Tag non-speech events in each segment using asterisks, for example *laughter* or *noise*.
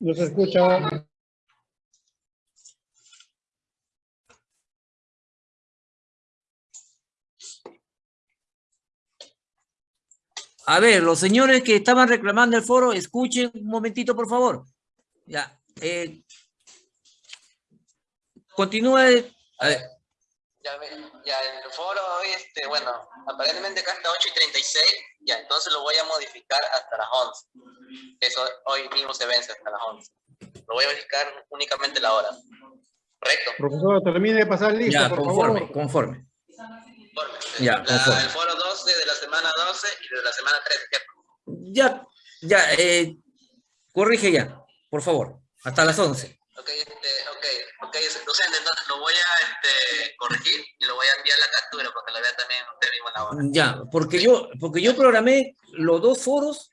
Se escucha. A ver, los señores que estaban reclamando el foro, escuchen un momentito, por favor. Ya. eh, continúa. el- A ver, Ya, ve- ya el foro, este, bueno, aparentemente acá está 8 y 36, ya, entonces lo voy a modificar hasta las 11. Eso hoy mismo se vence hasta las 11. Lo voy a modificar únicamente la hora. ¿Correcto? Profesor, termine de pasar lista, ya, por conforme, favor. conforme. Conforme. Ya, La- conforme. el foro 12 de la semana 12 y de la semana 13, ¿cierto? Ya, ya, eh, corrige ya, por favor, hasta las 11. Ok, este, ok, ok, docente, entonces lo voy a este, corregir y lo voy a enviar la captura para que la vea también usted mismo en la hora. Ya, porque yo, porque yo programé los dos foros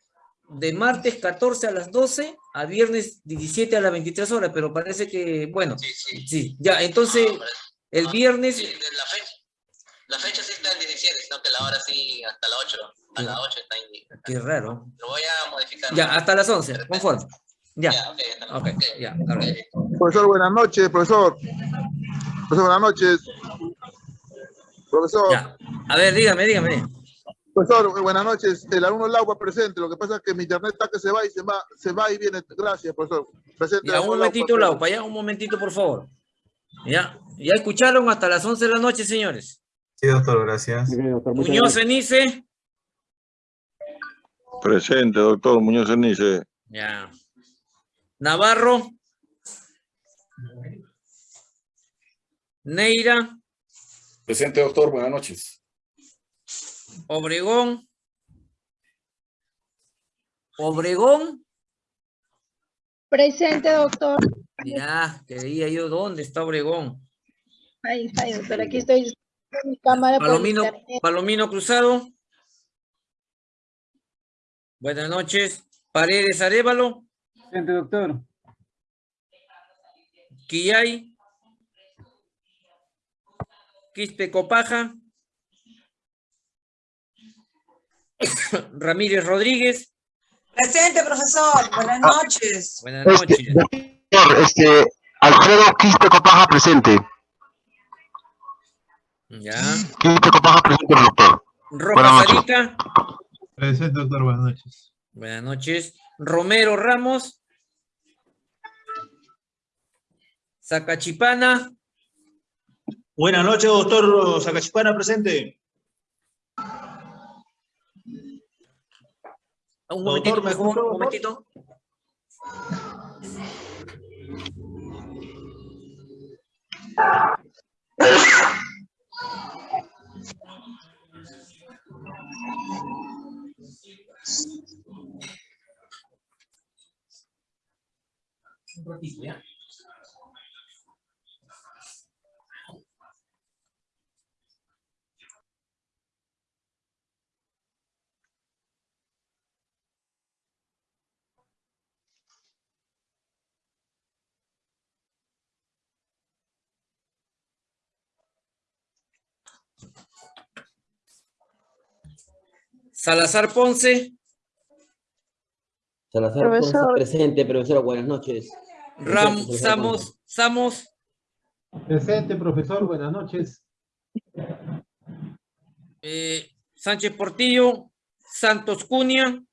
de martes 14 a las 12 a viernes 17 a las 23 horas, pero parece que, bueno, Sí, sí. sí, ya, entonces No, pero- el no, viernes, sí, la fecha. La fecha sí está en 17, sino que la hora sí hasta las 8. A las 8 está qué raro, Lo voy a modificar. ya, hasta las 11, conforme, ya, Ya, ok, hasta las ok, 11. ya, hasta luego. Profesor, buenas noches, profesor. Profesor, buenas noches. Profesor, ya, a ver, dígame, dígame, profesor, buenas noches. El alumno Laupa presente. Lo que pasa es que mi internet está que se va y se va, se va y viene. Gracias, profesor. Presente. ya, un momentito, Laupa. Laupa, ya, un momentito, por favor, ya, ya escucharon hasta las 11 de la noche, señores. Sí, doctor, gracias. Muñoz Cenice, Presente, doctor Muñoz Cenice. ya, Navarro, Neira, Presente, doctor. Buenas noches. Obregón. Obregón. Presente, doctor. Ya, quería yo, ¿dónde está Obregón? Ay, ay, doctor, aquí estoy con mi cámara Palomino. Palomino Cruzado. Buenas noches. Paredes Arevalo. Presente, doctor. Quillay. Quispe Copaja. *coughs* Ramírez Rodríguez. Presente, profesor. Buenas noches. Buenas noches. Doctor, este, Alfredo Quispe Copaja presente. Ya. Quispe Copaja presente, doctor. Arica. Presente, doctor, buenas noches. Buenas noches. Romero Ramos. Zacachipana. Buenas noches, doctor Sacachipana, presente. Un Doctor, momentito, ¿me por favor, escucha, un doctor? momentito. Salazar Ponce, Salazar Ponce presente, profesor, buenas noches. Ram, Samos, Samos, Presente, profesor. Buenas noches. eh, Sánchez Portillo, Santos Cunha,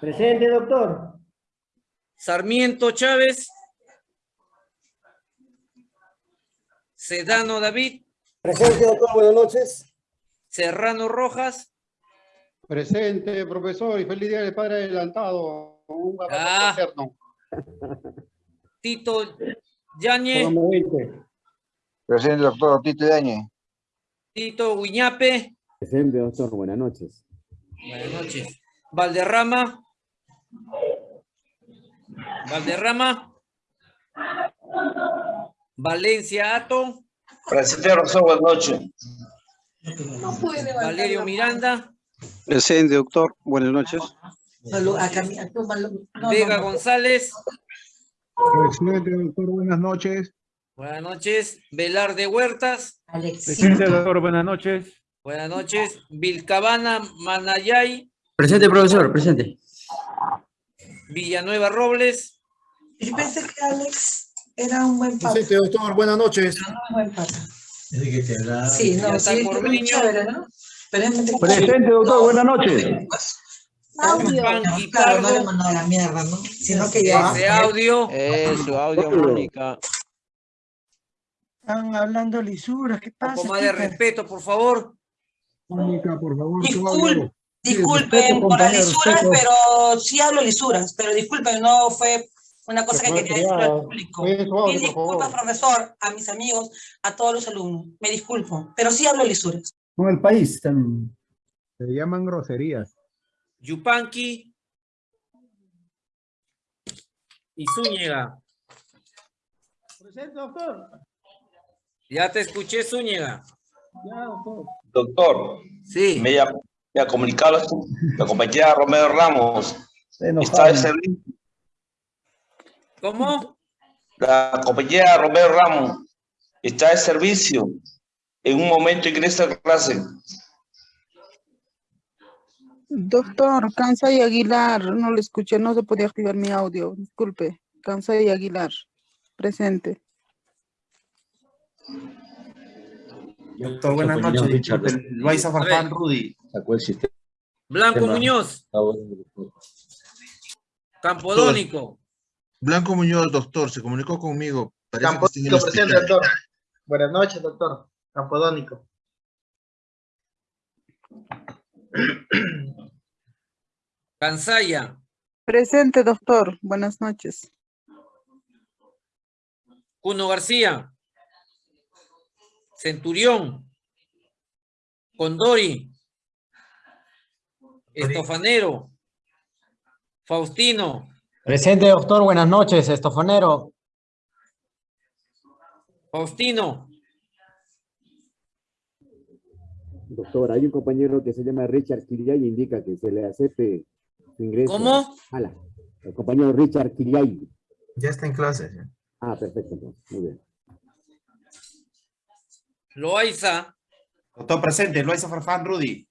Presente, doctor. Sarmiento Chávez, Sedano David, Presente, doctor, buenas noches. Serrano Rojas, Presente, profesor. Y feliz día del padre adelantado. Un abrazo Ah. Tito Yañez, Programa 20. Presente, doctor Tito Dañe. Tito Guiñape, Presente, doctor, buenas noches. buenas noches, Valderrama, Valderrama, Valencia Ato, Presente, profesor, buenas noches. No Valerio Miranda, Presente, doctor. Buenas noches. Vega. González, Presente, doctor. Buenas noches. buenas noches, Velarde Huertas, Alexis. doctor. Buenas noches. buenas noches, Vilcabana Manayay, Presente, profesor, presente. Villanueva Robles. Yo pensé que Alex era un buen pata. Presente, doctor. Buenas noches. Era un buen pata. Ya Sí, no, está sí, niño. chévere, ¿no? Presente, doctor, buenas noches. Audio. Claro, no le mandó a la mierda, ¿no? Sino que ya. Ese audio. Eso, audio, Mónica. Están hablando lisuras, ¿qué Un pasa? poco más de respeto, por favor. Mónica, por favor. Discul- disculpen respeto, por las lisuras, respeto. pero sí hablo lisuras, pero disculpen, no fue una cosa que quería decir al público. Mil disculpas, profesor, a mis amigos, a todos los alumnos. Me disculpo, pero sí hablo lisuras. Con el país también. Se llaman groserías. Yupanqui. Y Zúñiga. Presente, doctor. Ya te escuché, Zúñiga. Ya, doctor. Doctor, Sí. me ha, me ha comunicado la compañera Romero Ramos. Está servicio. ¿Cómo? La compañera Romero Ramos está de servicio. En un momento ingresa a clase. Doctor, Cansa y Aguilar, no le escuché, no se podía activar mi audio, disculpe. Cansa y Aguilar, presente. Doctor, buenas noches. Disculpe, Loaiza Farfán Rudy. Sacó el sistema. Blanco Muñoz. Campodónico. Blanco Muñoz, doctor, se comunicó conmigo. En Campodónico presente, doctor. Buenas noches, doctor. Campodónico. Cansaya. Presente, doctor, buenas noches. Cuno García. Centurión. Condori. Estofanero. Faustino. Presente, doctor. Buenas noches, estofonero. Faustino. Doctor, hay un compañero que se llama Richard Kiriay y indica que se le acepte su ingreso. ¿Cómo? Ala, el compañero Richard Kiriay. Ya está en clase. Ah, perfecto, entonces, muy bien. Loaiza. Doctor, presente. Loaiza Farfán Rudy.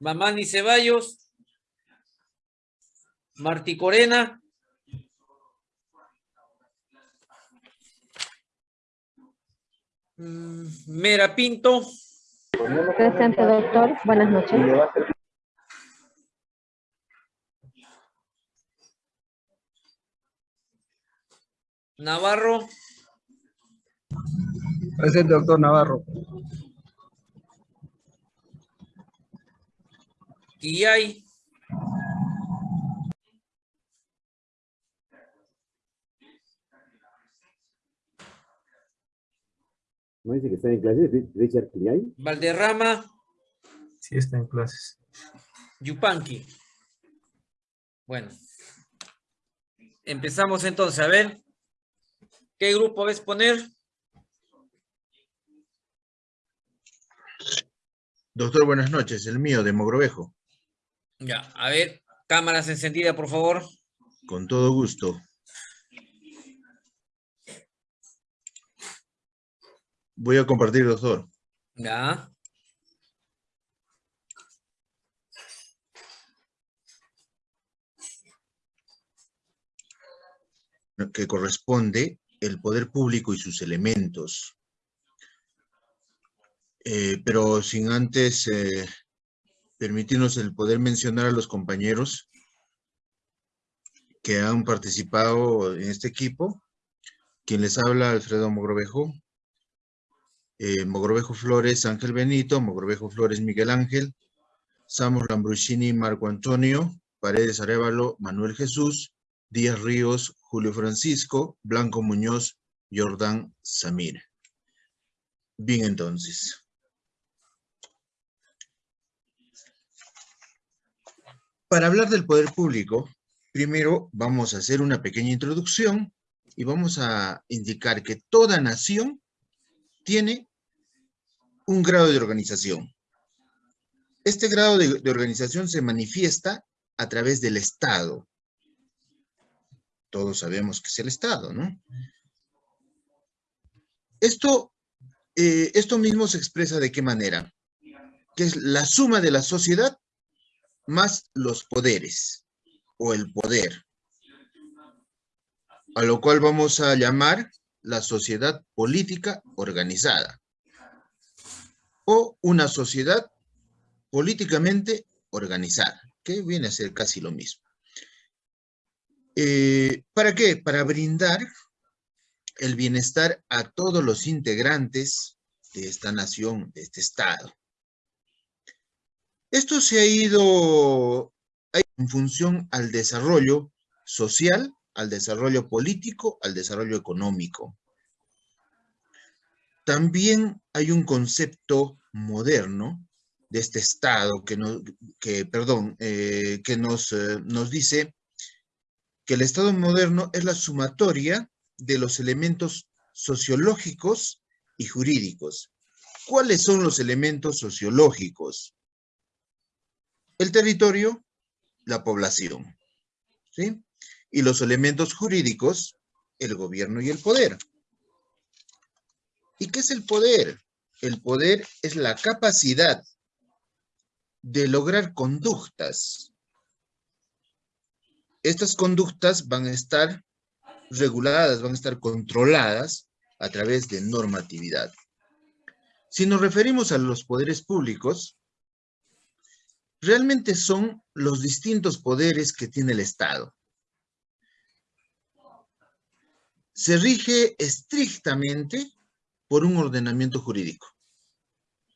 Mamani Ceballos. Martí Corena. Mera Pinto. Presente, doctor. Buenas noches. Navarro. Presente, doctor Navarro. Quillay. ¿No dice que está en clase Ri- Richard? Valderrama. Sí está en clases. Yupanqui. Bueno. Empezamos entonces. A ver. ¿Qué grupo ves poner? Doctor, buenas noches. El mío, de Mogrovejo. Ya, a ver. Cámaras encendidas, por favor. Con todo gusto. Voy a compartir, doctor. Ya. que corresponde el poder público y sus elementos. Eh, pero sin antes eh, permitirnos el poder mencionar a los compañeros que han participado en este equipo. Quien les habla, Alfredo Mogrovejo. Eh, Mogrovejo Flores, Ángel Benito. Mogrovejo Flores, Miguel Ángel. Samos Lambruschini, Marco Antonio. Paredes Arevalo, Manuel Jesús. Díaz Ríos, Julio Francisco, Blanco Muñoz, Jordán Samir. Bien, entonces. Para hablar del poder público, primero vamos a hacer una pequeña introducción y vamos a indicar que toda nación tiene un grado de organización. Este grado de, organización se manifiesta a través del Estado, todos sabemos que es el Estado, ¿no? Esto, eh, esto mismo se expresa de qué manera? Que es la suma de la sociedad más los poderes o el poder, a lo cual vamos a llamar la sociedad política organizada o una sociedad políticamente organizada, que viene a ser casi lo mismo. Eh, ¿Para qué? Para brindar el bienestar a todos los integrantes de esta nación, de este Estado. Esto se ha ido en función al desarrollo social, al desarrollo político, al desarrollo económico. También hay un concepto moderno de este Estado que, que perdón, eh, que nos, eh, nos dice que el Estado moderno es la sumatoria de los elementos sociológicos y jurídicos. ¿Cuáles son los elementos sociológicos? El territorio, la población. ¿sí? Y los elementos jurídicos, el gobierno y el poder. ¿Y qué es el poder? El poder es la capacidad de lograr conductas. Estas conductas van a estar reguladas, van a estar controladas a través de normatividad. Si nos referimos a los poderes públicos, realmente son los distintos poderes que tiene el Estado. Se rige estrictamente por un ordenamiento jurídico,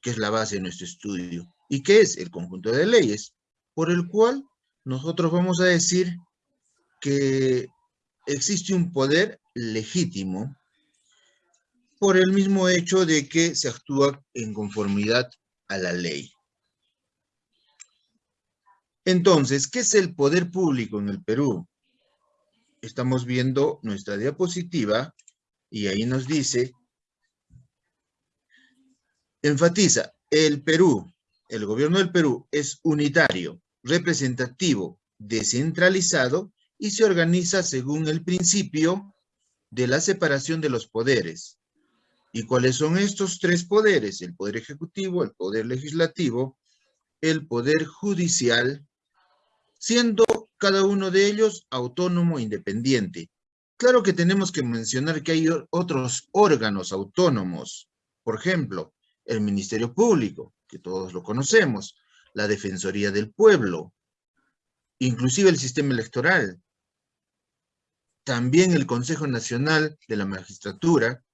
que es la base de nuestro estudio, y que es el conjunto de leyes, por el cual nosotros vamos a decir que existe un poder legítimo por el mismo hecho de que se actúa en conformidad a la ley. Entonces, ¿qué es el poder público en el Perú? Estamos viendo nuestra diapositiva y ahí nos dice, enfatiza, el Perú, el gobierno del Perú es unitario, representativo, descentralizado y se organiza según el principio de la separación de los poderes. ¿Y cuáles son estos tres poderes? El poder ejecutivo, el poder legislativo, el poder judicial, siendo cada uno de ellos autónomo e independiente. Claro que tenemos que mencionar que hay otros órganos autónomos, por ejemplo, el Ministerio Público, que todos lo conocemos, la Defensoría del Pueblo, inclusive el sistema electoral, también el Consejo Nacional de la Magistratura,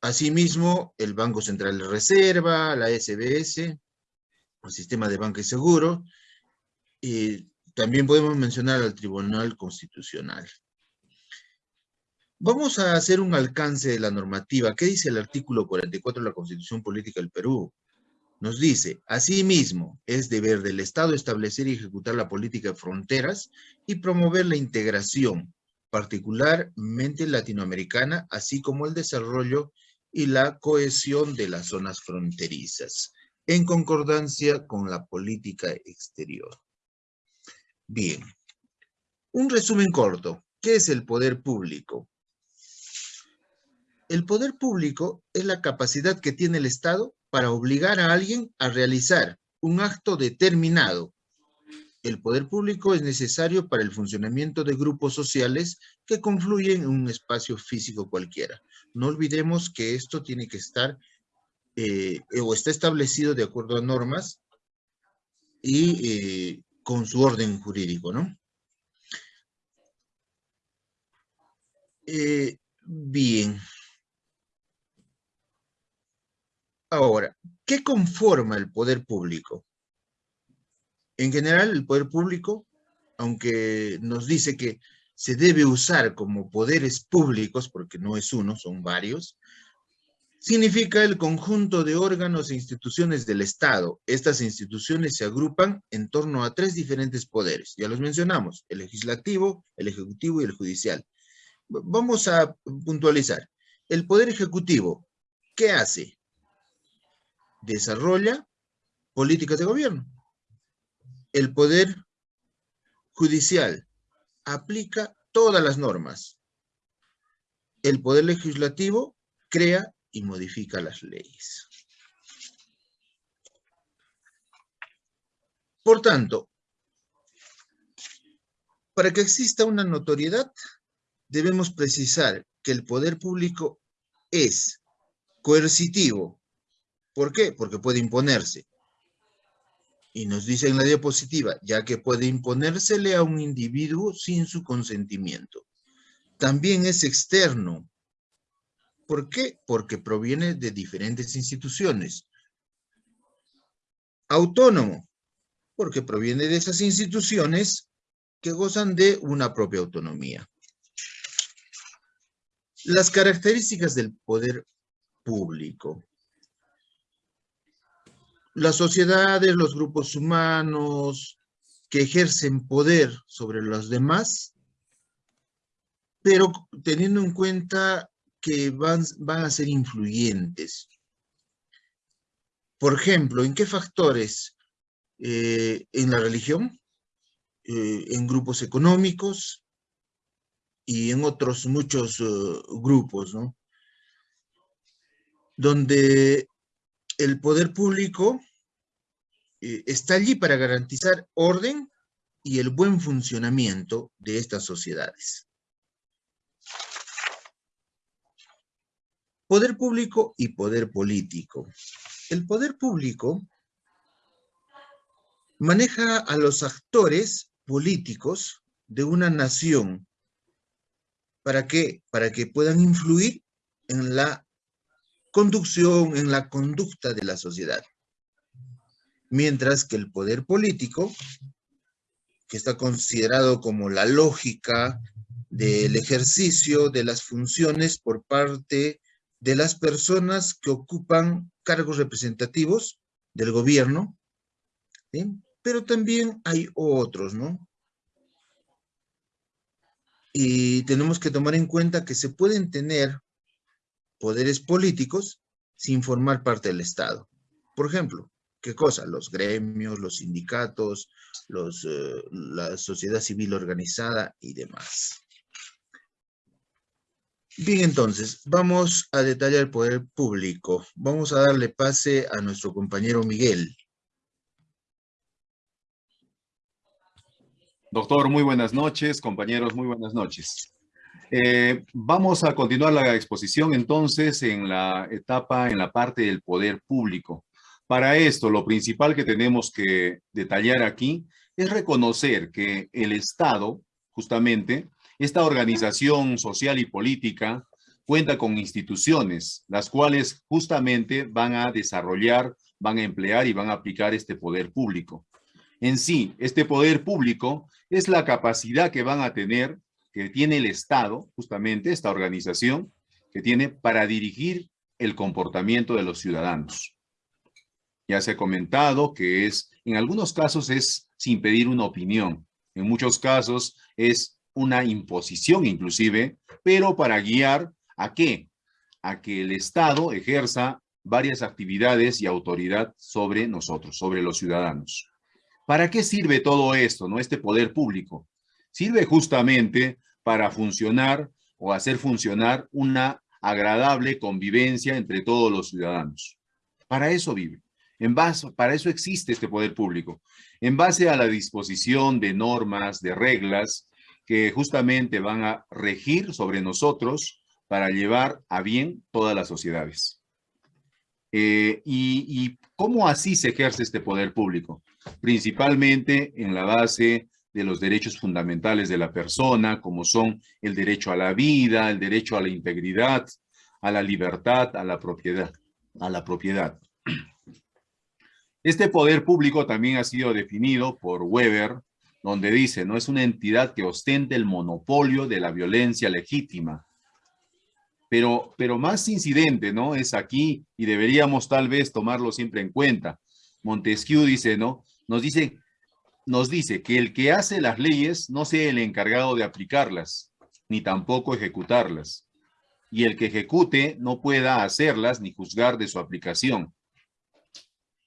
asimismo el Banco Central de Reserva, la SBS, el Sistema de Banca y Seguro, y también podemos mencionar al Tribunal Constitucional. Vamos a hacer un alcance de la normativa. ¿Qué dice el artículo 44 de la Constitución Política del Perú? Nos dice, asimismo, es deber del Estado establecer y ejecutar la política de fronteras y promover la integración, particularmente latinoamericana, así como el desarrollo y la cohesión de las zonas fronterizas, en concordancia con la política exterior. Bien, un resumen corto. ¿Qué es el poder público? El poder público es la capacidad que tiene el Estado para obligar a alguien a realizar un acto determinado. El poder público es necesario para el funcionamiento de grupos sociales que confluyen en un espacio físico cualquiera. No olvidemos que esto tiene que estar eh, o está establecido de acuerdo a normas y eh, con su orden jurídico, ¿no? Eh, bien. Ahora, ¿qué conforma el poder público? En general, el poder público, aunque nos dice que se debe usar como poderes públicos, porque no es uno, son varios, significa el conjunto de órganos e instituciones del Estado. Estas instituciones se agrupan en torno a tres diferentes poderes. Ya los mencionamos, el legislativo, el ejecutivo y el judicial. Vamos a puntualizar. El poder ejecutivo, ¿qué hace? desarrolla políticas de gobierno. El Poder Judicial aplica todas las normas. El Poder Legislativo crea y modifica las leyes. Por tanto, para que exista una notoriedad, debemos precisar que el poder público es coercitivo. ¿Por qué? Porque puede imponerse. Y nos dice en la diapositiva, ya que puede imponérsele a un individuo sin su consentimiento. También es externo. ¿Por qué? Porque proviene de diferentes instituciones. Autónomo, porque proviene de esas instituciones que gozan de una propia autonomía. Las características del poder público. Las sociedades, los grupos humanos que ejercen poder sobre los demás, pero teniendo en cuenta que van, van a ser influyentes. Por ejemplo, ¿en qué factores? Eh, en la religión, eh, en grupos económicos y en otros muchos eh, grupos, ¿no? Donde el poder público está allí para garantizar orden y el buen funcionamiento de estas sociedades. Poder público y poder político. El poder público maneja a los actores políticos de una nación. ¿Para? Para que puedan influir en la conducción, en la conducta de la sociedad. Mientras que el poder político, que está considerado como la lógica del ejercicio de las funciones por parte de las personas que ocupan cargos representativos del gobierno, pero también hay otros, ¿no? Y tenemos que tomar en cuenta que se pueden tener poderes políticos sin formar parte del Estado. Por ejemplo, ¿qué cosa? Los gremios, los sindicatos, los, eh, la sociedad civil organizada y demás. Bien, entonces, vamos a detallar el poder público. Vamos a darle pase a nuestro compañero Miguel. Doctor, muy buenas noches. Compañeros, muy buenas noches. Eh, vamos a continuar la exposición entonces en la etapa, en la parte del poder público. Para esto, lo principal que tenemos que detallar aquí es reconocer que el Estado, justamente, esta organización social y política cuenta con instituciones, las cuales justamente van a desarrollar, van a emplear y van a aplicar este poder público. En sí, este poder público es la capacidad que van a tener, que tiene el Estado, justamente esta organización, que tiene para dirigir el comportamiento de los ciudadanos. Ya se ha comentado que es, en algunos casos es sin pedir una opinión, en muchos casos es una imposición inclusive, pero para guiar a qué? A que el Estado ejerza varias actividades y autoridad sobre nosotros, sobre los ciudadanos. ¿Para qué sirve todo esto, no? Este poder público. Sirve justamente para funcionar o hacer funcionar una agradable convivencia entre todos los ciudadanos. Para eso vive. En base, para eso existe este poder público. En base a la disposición de normas, de reglas, que justamente van a regir sobre nosotros para llevar a bien todas las sociedades. Eh, y, y, cómo así se ejerce este poder público? Principalmente en la base de los derechos fundamentales de la persona, como son el derecho a la vida, el derecho a la integridad, a la libertad, a la propiedad. A la propiedad. Este poder público también ha sido definido por Weber donde dice, no es una entidad que ostente el monopolio de la violencia legítima. Pero, pero más incidente, ¿no? Es aquí y deberíamos tal vez tomarlo siempre en cuenta. Montesquieu dice, ¿no? Nos dice, nos dice que el que hace las leyes no sea el encargado de aplicarlas, ni tampoco ejecutarlas. Y el que ejecute no pueda hacerlas ni juzgar de su aplicación.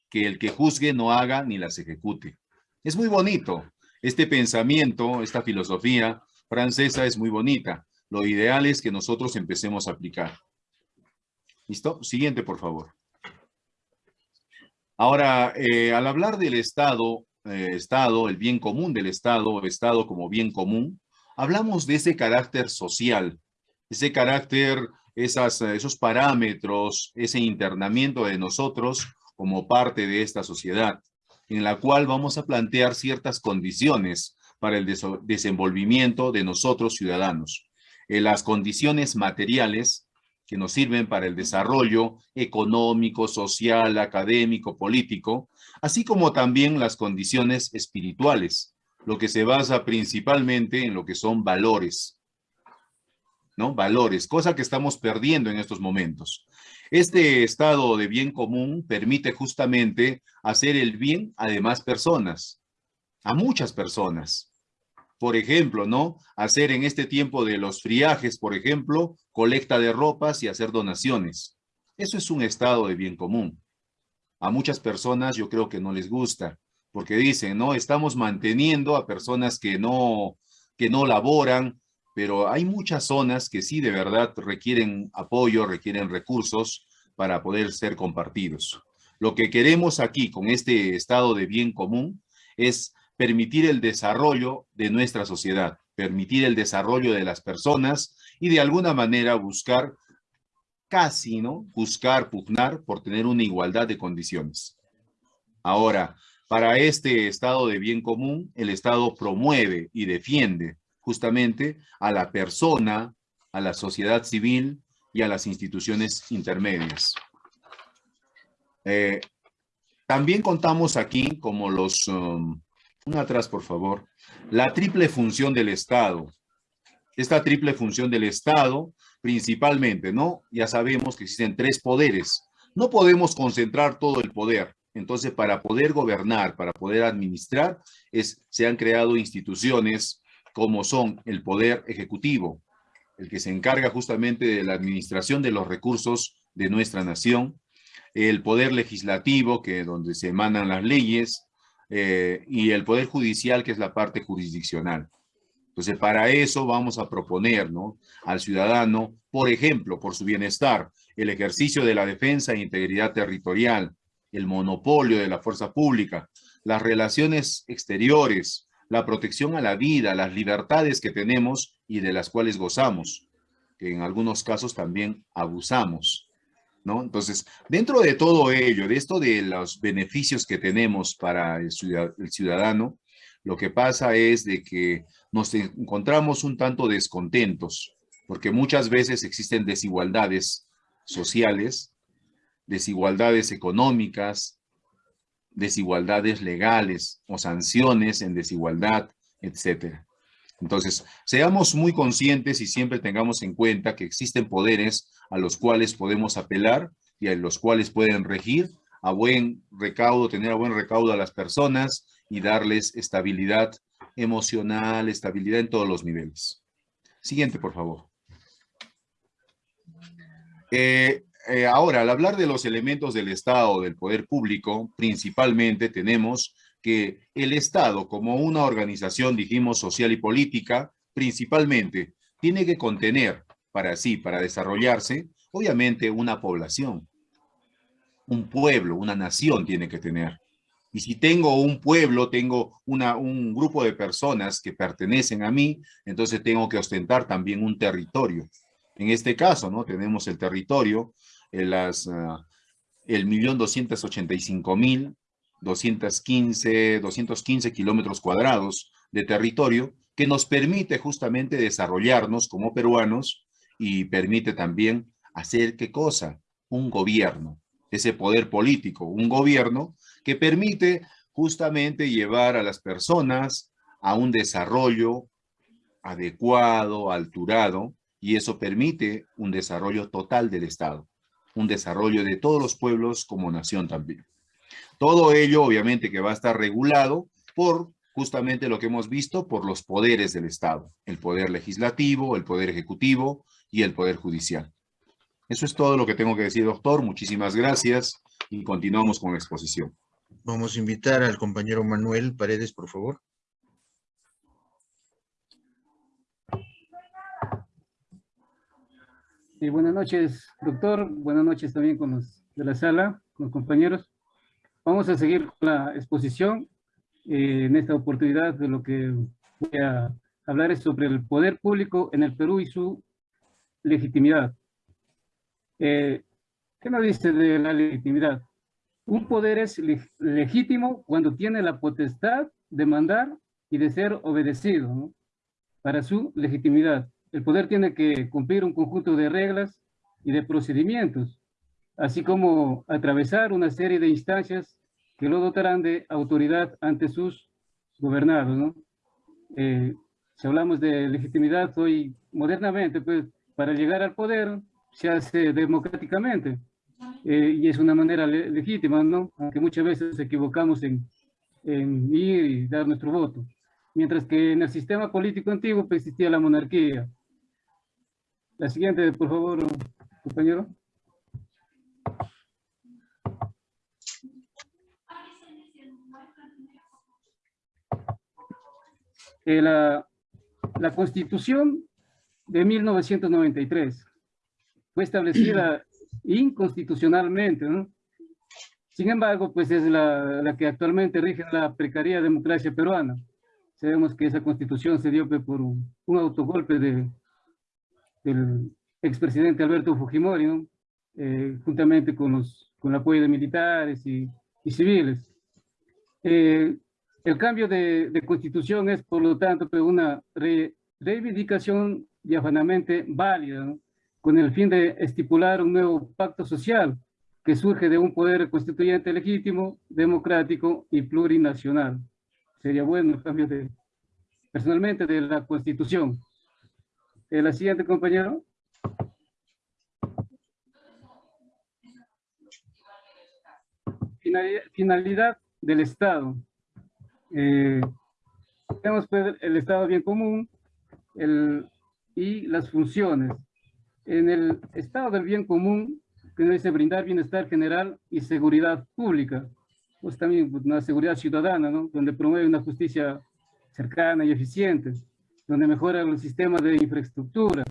Que el que juzgue no haga ni las ejecute. Es muy bonito, este pensamiento, esta filosofía francesa es muy bonita. Lo ideal es que nosotros empecemos a aplicar. ¿Listo? Siguiente, por favor. Ahora, eh, al hablar del Estado, eh, Estado, el bien común del Estado, Estado como bien común, hablamos de ese carácter social, ese carácter, esos parámetros, ese internamiento de nosotros como parte de esta sociedad, en la cual vamos a plantear ciertas condiciones para el desenvolvimiento de nosotros ciudadanos. En las condiciones materiales que nos sirven para el desarrollo económico, social, académico, político, así como también las condiciones espirituales, lo que se basa principalmente en lo que son valores, ¿no? Valores, cosa que estamos perdiendo en estos momentos. Este estado de bien común permite justamente hacer el bien a demás personas, a muchas personas. Por ejemplo, ¿no? Hacer en este tiempo de los friajes, por ejemplo, colecta de ropas y hacer donaciones. Eso es un estado de bien común. A muchas personas yo creo que no les gusta, porque dicen, no, estamos manteniendo a personas que no, que no laboran, pero hay muchas zonas que sí de verdad requieren apoyo, requieren recursos para poder ser compartidos. Lo que queremos aquí con este estado de bien común es permitir el desarrollo de nuestra sociedad, permitir el desarrollo de las personas y de alguna manera buscar casi, ¿no? Buscar, pugnar por tener una igualdad de condiciones. Ahora, para este estado de bien común, el Estado promueve y defiende justamente a la persona, a la sociedad civil y a las instituciones intermedias. Eh, también contamos aquí como los um, atrás, por favor. La triple función del Estado. Esta triple función del Estado, principalmente, ¿no? Ya sabemos que existen tres poderes. No podemos concentrar todo el poder. Entonces, para poder gobernar, para poder administrar, se han creado instituciones como son el Poder Ejecutivo, el que se encarga justamente de la administración de los recursos de nuestra nación, el Poder Legislativo, que es donde se emanan las leyes, eh, y el Poder Judicial, que es la parte jurisdiccional. Entonces, para eso vamos a proponer ¿no? al ciudadano, por ejemplo, por su bienestar, el ejercicio de la defensa e integridad territorial, el monopolio de la fuerza pública, las relaciones exteriores, la protección a la vida, las libertades que tenemos y de las cuales gozamos, que en algunos casos también abusamos. ¿no? Entonces, dentro de todo ello, de esto de los beneficios que tenemos para el ciudadano, lo que pasa es de que nos encontramos un tanto descontentos, porque muchas veces existen desigualdades sociales, desigualdades económicas, desigualdades legales o sanciones en desigualdad, etcétera. Entonces, seamos muy conscientes y siempre tengamos en cuenta que existen poderes a los cuales podemos apelar y a los cuales pueden regir a buen recaudo, tener a buen recaudo a las personas y darles estabilidad emocional, estabilidad en todos los niveles. Siguiente, por favor. Eh, eh, ahora, al hablar de los elementos del Estado, del poder público, principalmente tenemos que el Estado, como una organización, dijimos, social y política, principalmente, tiene que contener para sí, para desarrollarse, obviamente una población, un pueblo, una nación tiene que tener. Y si tengo un pueblo, tengo una, un grupo de personas que pertenecen a mí, entonces tengo que ostentar también un territorio. En este caso, ¿no? Tenemos el territorio, las, uh, el millón doscientos ochenta y cinco mil, doscientos quince, doscientos quince kilómetros cuadrados de territorio que nos permite justamente desarrollarnos como peruanos y permite también hacer qué cosa? Un gobierno, ese poder político, un gobierno que permite justamente llevar a las personas a un desarrollo adecuado, alturado, y eso permite un desarrollo total del Estado, un desarrollo de todos los pueblos como nación también. Todo ello obviamente que va a estar regulado por justamente lo que hemos visto por los poderes del Estado, el poder legislativo, el poder ejecutivo, y el Poder Judicial. Eso es todo lo que tengo que decir, doctor. Muchísimas gracias y continuamos con la exposición. Vamos a invitar al compañero Manuel Paredes, por favor. Sí, buenas noches, doctor. Buenas noches también con los de la sala, con los compañeros. Vamos a seguir con la exposición. Eh, en esta oportunidad de lo que voy a hablar es sobre el poder público en el Perú y su legitimidad. Eh, ¿Qué nos dice de la legitimidad? Un poder es legítimo cuando tiene la potestad de mandar y de ser obedecido ¿no? para su legitimidad. El poder tiene que cumplir un conjunto de reglas y de procedimientos, así como atravesar una serie de instancias que lo dotarán de autoridad ante sus gobernados. ¿no? Eh, si hablamos de legitimidad hoy modernamente, pues para llegar al poder se hace democráticamente eh, y es una manera legítima, ¿no? Aunque muchas veces nos equivocamos en, en, ir y dar nuestro voto. Mientras que en el sistema político antiguo pues, existía la monarquía. La siguiente, por favor, compañero. Eh, la, la Constitución de 1993 fue establecida *clears throat* inconstitucionalmente, ¿no? Sin embargo, pues es la, la, que actualmente rige la precaria democracia peruana. Sabemos que esa constitución se dio pues, por un, un autogolpe de, del expresidente Alberto Fujimori, ¿no? Eh, juntamente con, los, con el apoyo de militares y, y civiles. Eh, el cambio de, de, constitución es, por lo tanto, una re, reivindicación diafanamente válida, ¿no? con el fin de estipular un nuevo pacto social que surge de un poder constituyente legítimo, democrático y plurinacional. Sería bueno el cambio de, personalmente, de la Constitución. Eh, la siguiente, compañero. Finalidad, del Estado. Eh, tenemos pues, el Estado bien común el, y las funciones en el estado del bien común, que dice brindar bienestar general y seguridad pública, pues también una seguridad ciudadana, ¿no? donde promueve una justicia cercana y eficiente, donde mejora los sistemas de infraestructura.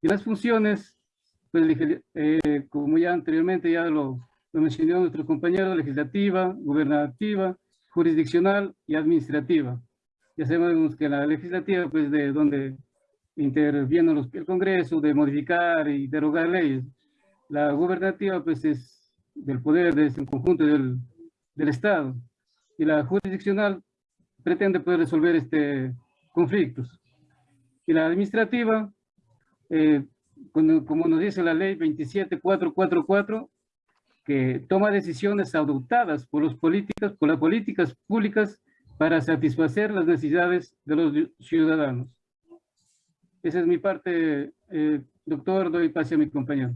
Y las funciones, pues, eh, como ya anteriormente ya lo, lo mencionó nuestro compañero, legislativa, gubernativa, jurisdiccional y administrativa. Ya sabemos que la legislativa, pues de donde interviene los, el Congreso de modificar y derogar leyes. La gubernativa pues es del poder, es el conjunto del, del Estado. Y la jurisdiccional pretende poder resolver este conflictos. Y la administrativa, eh, como nos dice la ley 27444, que toma decisiones adoptadas por los políticos, por las políticas públicas para satisfacer las necesidades de los ciudadanos. Esa es mi parte, eh, doctor. Doy pase a mi compañero.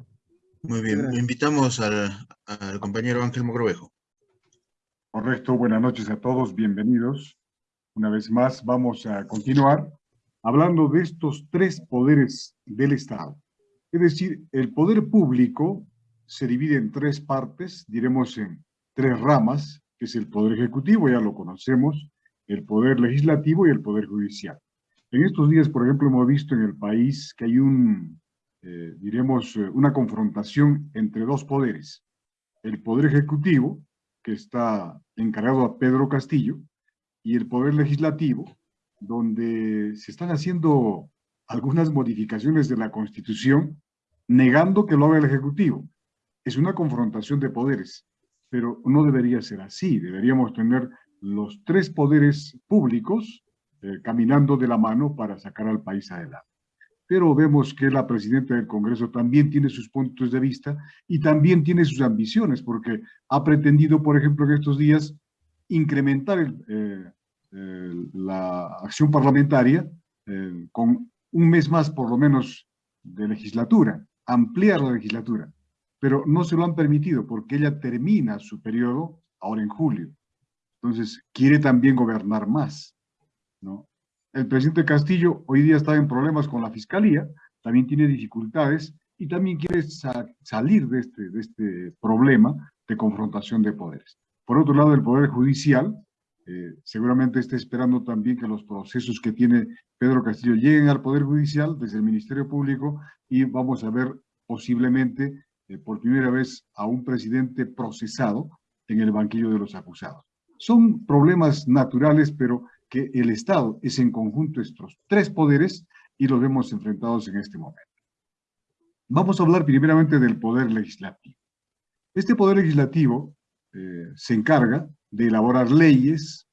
Muy bien. Invitamos al, al compañero Ángel Mogrovejo. Correcto. Buenas noches a todos. Bienvenidos. Una vez más vamos a continuar hablando de estos tres poderes del Estado. Es decir, el poder público se divide en tres partes, diremos en tres ramas, que es el poder ejecutivo, ya lo conocemos, el poder legislativo y el poder judicial. En estos días, por ejemplo, hemos visto en el país que hay un, eh, diremos, eh, una confrontación entre dos poderes. El poder ejecutivo, que está encargado a Pedro Castillo, y el poder legislativo, donde se están haciendo algunas modificaciones de la Constitución, negando que lo haga el Ejecutivo. Es una confrontación de poderes, pero no debería ser así. Deberíamos tener los tres poderes públicos eh, caminando de la mano para sacar al país adelante. Pero vemos que la presidenta del Congreso también tiene sus puntos de vista y también tiene sus ambiciones, porque ha pretendido, por ejemplo, en estos días, incrementar eh, la acción parlamentaria eh, con un mes más, por lo menos, de legislatura, ampliar la legislatura. Pero no se lo han permitido porque ella termina su periodo ahora en julio. Entonces, quiere también gobernar más. ¿no? El presidente Castillo hoy día está en problemas con la fiscalía, también tiene dificultades y también quiere salir de este, de este problema de confrontación de poderes. Por otro lado, el Poder Judicial eh, seguramente está esperando también que los procesos que tiene Pedro Castillo lleguen al Poder Judicial desde el Ministerio Público y vamos a ver posiblemente eh, por primera vez a un presidente procesado en el banquillo de los acusados. Son problemas naturales, pero que el Estado es en conjunto estos tres poderes y los vemos enfrentados en este momento. Vamos a hablar primeramente del poder legislativo. Este poder legislativo eh, se encarga de elaborar leyes,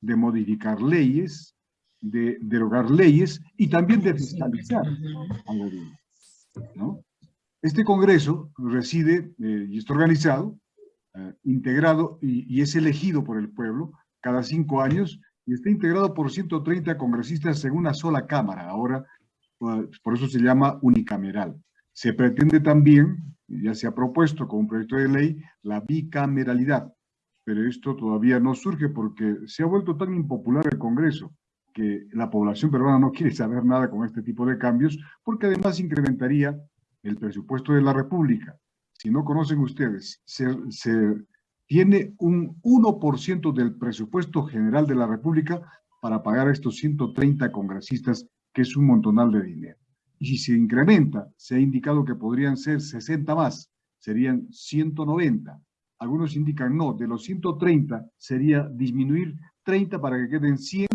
de modificar leyes, de derogar leyes y también de fiscalizar al gobierno. ¿no? Este Congreso reside eh, y está organizado, eh, integrado y, y, es elegido por el pueblo cada cinco años y está integrado por 130 congresistas en una sola Cámara. Ahora, pues, por eso se llama unicameral. Se pretende también, ya se ha propuesto con un proyecto de ley, la bicameralidad, pero esto todavía no surge porque se ha vuelto tan impopular el Congreso que la población peruana no quiere saber nada con este tipo de cambios, porque además incrementaría el presupuesto de la República. Si no conocen ustedes, se, tiene un 1% del presupuesto general de la República para pagar a estos 130 congresistas, que es un montonal de dinero. Y si se incrementa, se ha indicado que podrían ser 60 más, serían 190. Algunos indican no, de los 130 sería disminuir 30 para que queden 100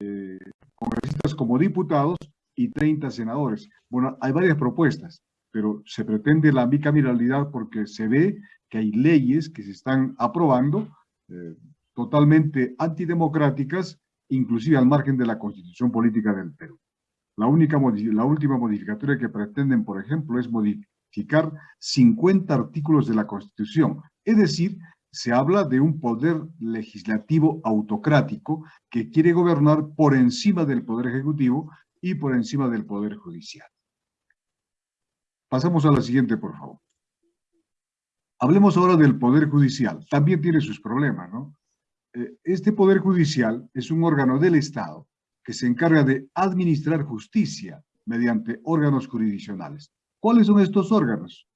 eh, congresistas como diputados y 30 senadores. Bueno, hay varias propuestas, pero se pretende la bicameralidad porque se ve que hay leyes que se están aprobando eh, totalmente antidemocráticas, inclusive al margen de la constitución política del Perú. La, única, la última modificatoria que pretenden, por ejemplo, es modificar 50 artículos de la Constitución. Es decir, se habla de un poder legislativo autocrático que quiere gobernar por encima del Poder Ejecutivo y por encima del Poder Judicial. Pasamos a la siguiente, por favor. Hablemos ahora del Poder Judicial. También tiene sus problemas, ¿no? Eh, este Poder Judicial es un órgano del Estado que se encarga de administrar justicia mediante órganos jurisdiccionales. ¿Cuáles son estos órganos?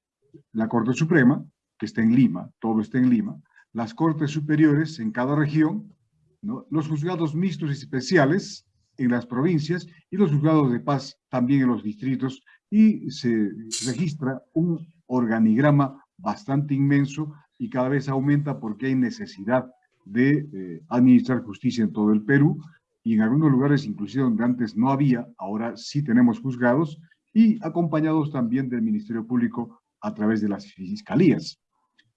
La Corte Suprema, que está en Lima, todo está en Lima, las Cortes Superiores en cada región, los juzgados mixtos y especiales en las provincias y los juzgados de paz también en los distritos y se registra un organigrama bastante inmenso y cada vez aumenta porque hay necesidad de eh, administrar justicia en todo el Perú y en algunos lugares inclusive donde antes no había, ahora sí tenemos juzgados y acompañados también del Ministerio Público a través de las fiscalías.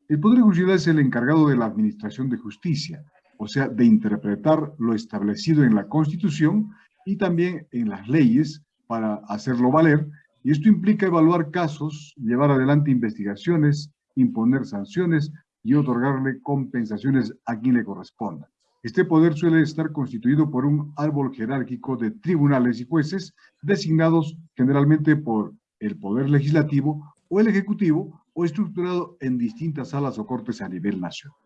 El Poder Judicial es el encargado de la administración de justicia, o sea, de interpretar lo establecido en la Constitución y también en las leyes para hacerlo valer, y esto implica evaluar casos, llevar adelante investigaciones, imponer sanciones y otorgarle compensaciones a quien le corresponda. Este poder suele estar constituido por un árbol jerárquico de tribunales y jueces designados generalmente por el Poder Legislativo o el Ejecutivo o estructurado en distintas salas o cortes a nivel nacional.